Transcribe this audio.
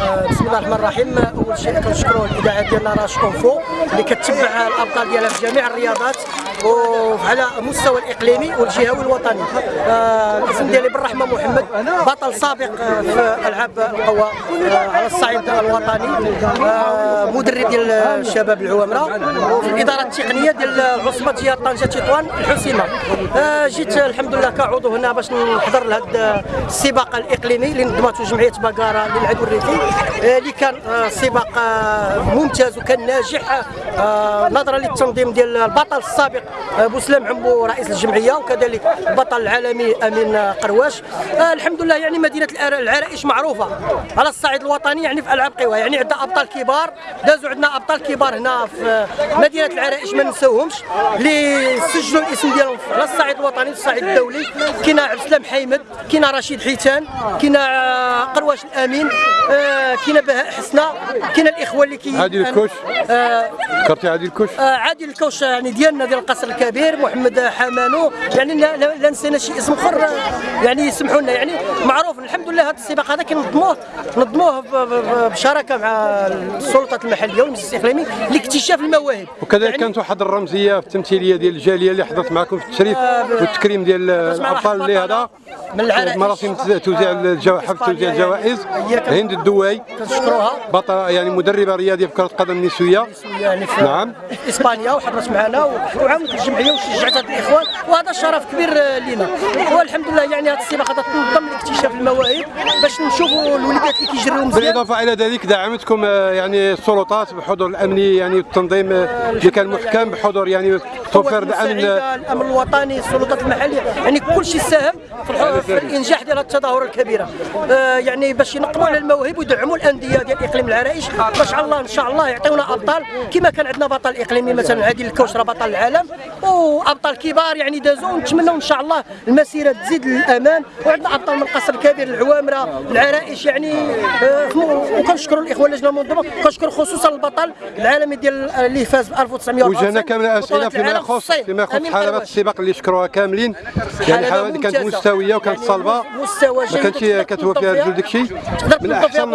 آه، بسم الله الرحمن الرحيم. أول شيء كنشكروا الإذاعة ديالنا Larache Info اللي كتبع الأبطال ديالها في جميع الرياضات وعلى المستوى الإقليمي والجهوي والوطني. آه، الاسم ديالي بالرحمة محمد بطل سابق آه، في ألعاب القوى على الصعيد الوطني. مدرب ديال الشباب العوامرة. وفي الإدارة التقنية ديال العصبة ديال طنجة تطوان الحسيمة. جيت الحمد لله كعضو هنا باش نحضر لهذا السباق الإقليمي اللي نظمته جمعية بقارة للعدو الريفي. اللي كان آه، سباق آه، ممتاز وكان ناجح. آه، نظرا للتنظيم ديال البطل السابق بوسلام عمبو رئيس الجمعية وكذلك البطل العالمي أمين قرواش الحمد لله يعني مدينة العر- العرائش معروفة على الصعيد الوطني يعني في ألعاب قوى يعني عندنا أبطال كبار دازوا عندنا أبطال كبار هنا في مدينة العرائش ما نساوهمش اللي سجلوا الاسم ديالهم على الصعيد الوطني والصعيد الدولي. كاين عبد السلام حيمد كاين رشيد حيتان كاين قرواش الأمين. آه، كاين بهاء حسنه كاين الإخوة اللي كي عادل الكوش. آه، ذكرتي عادل الكوش. آه، عادل الكوش يعني ديالنا ديال القصر الكبير محمد حمانو. يعني لا, نسينا شي اسم أخر آه، يعني يسمحوا لنا يعني معروف الحمد لله هذا السباق هذا كنظموه نظموه بشراكة مع السلطات المحلية والمجلس الإقليمي لاكتشاف المواهب. وكذلك يعني كانت واحد الرمزية في التمثيلية ديال الجالية اللي حضرت معكم في التشريف والتكريم ديال الابطال اللي هذا. من العرائش. مراسم توزيع الجو... حفل توزيع الجوائز. هي كان- الدواي كنشكروها. بطل يعني مدربة رياضية في كرة القدم نسوية يعني في نعم. في إسبانيا وحضرت معنا وعاونت الجمعية وشجعت هاد الإخوان وهذا شرف كبير لينا. والحمد لله يعني هذا السباق هذا تنظم لاكتشاف المواهب باش نشوفوا الوليدات اللي كيجريو مزيان. بالإضافة إلى ذلك دعمتكم آه، يعني السلطات بحضور الأمني يعني والتنظيم آه، اللي كان محكم بحضور يعني توفير القوات الأمن الوطني السلطات المحلية. يعني كل شيء ساهم في, في الإنجاح ديال التظاهرة الكبيرة. آه يعني باش ينقبوا على المواهب ويدعموا الأندية ديال إقليم العرائش. باش الله إن شاء الله يعطيونا أبطال. كما كان عندنا بطل إقليمي مثلا عادل الكوشرة بطل العالم. وأبطال كبار يعني دازوا ونتمنوا إن شاء الله المسيرة تزيد للأمان. وعندنا أبطال من القصر الكبير العوامرة العرائش. يعني آه وكنشكروا الإخوة اللجنه المنظمه كنشكر خصوصا البطل العالمي ديال اللي فاز ب 1900 وجهنا كامل أسئلة فيما يخص فيما يخص حلبات السباق اللي شكروها كاملين يعني الحلبات اللي كانت. مستوية وكانت يعني مستوى ما كانتش وتقدر كتوفي تنظم فيها- جل داكشي من أحسن